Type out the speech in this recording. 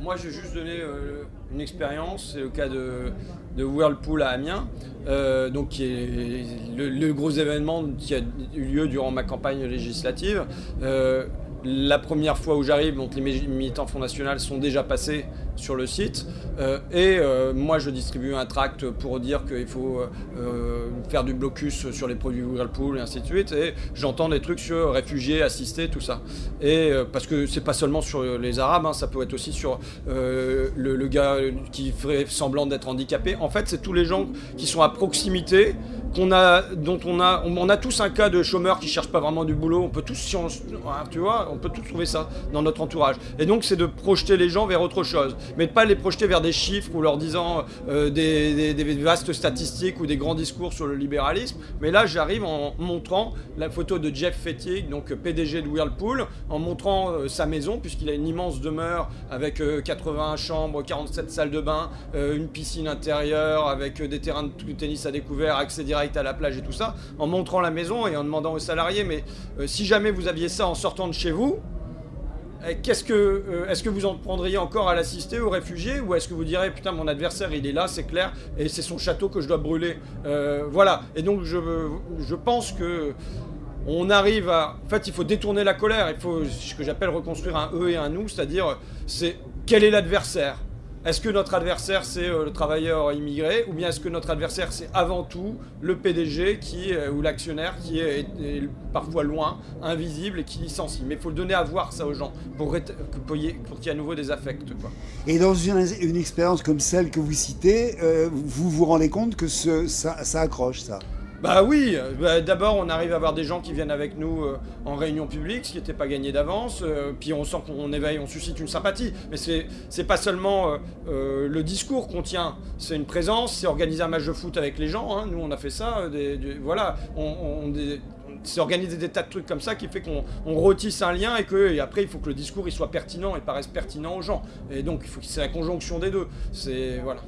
moi, je vais juste donner euh, une expérience. C'est le cas de, de, Whirlpool à Amiens, euh, donc qui est le, gros événement qui a eu lieu durant ma campagne législative. La première fois où j'arrive, donc les militants Front National sont déjà passés sur le site. Euh, et euh, moi, je distribue un tract pour dire qu'il faut euh, faire du blocus sur les produits Whirlpool et ainsi de suite. Et j'entends des trucs sur réfugiés, assistés, tout ça. Et parce que c'est pas seulement sur les Arabes, hein, ça peut être aussi sur le, le, gars qui ferait semblant d'être handicapé. En fait, c'est tous les gens qui sont à proximité a, dont on a, on, tous un cas de chômeur qui cherche pas vraiment du boulot. On peut tous, on, tu vois, on peut tous trouver ça dans notre entourage. Et donc c'est de projeter les gens vers autre chose, mais de pas les projeter vers des chiffres ou leur disant euh, des, vastes statistiques ou des grands discours sur le libéralisme. Mais là, j'arrive en montrant la photo de Jeff Fettig, donc PDG de Whirlpool, en montrant euh, sa maison puisqu'il a une immense demeure avec 80 euh, chambres, 47 salles de bain, une piscine intérieure avec des terrains de tennis à découvert, accès direct à la plage et tout ça, en montrant la maison et en demandant aux salariés, mais euh, si jamais vous aviez ça en sortant de chez vous, euh, qu'est-ce que, euh, est-ce que vous en prendriez encore à l'assister aux réfugiés ou est-ce que vous direz putain mon adversaire il est là c'est clair et c'est son château que je dois brûler voilà. Et donc je, je pense que on arrive à en fait il faut détourner la colère il faut ce que j'appelle reconstruire un eux et un nous c'est-à-dire c'est quel est l'adversaire? Est-ce que notre adversaire c'est euh, le travailleur immigré ou bien est-ce que notre adversaire c'est avant tout le PDG qui, euh, ou l'actionnaire qui est, parfois loin, invisible et qui licencie? Mais il faut le donner à voir ça aux gens pour, qu'il y ait à nouveau des affects. Et dans une, expérience comme celle que vous citez, euh, vous vous rendez compte que ça accroche ça? Bah oui, bah, d'abord on arrive à avoir des gens qui viennent avec nous euh, en réunion publique, ce qui n'était pas gagné d'avance, euh, puis on sent qu'on éveille, on suscite une sympathie. Mais c'est pas seulement euh, le discours qu'on tient, c'est une présence, c'est organiser un match de foot avec les gens, hein. nous on a fait ça, voilà, on, c'est organiser des tas de trucs comme ça qui fait qu'on retisse un lien et que après il faut que le discours il soit pertinent et paraisse pertinent aux gens. Et donc il faut que c'est la conjonction des deux. C'est voilà.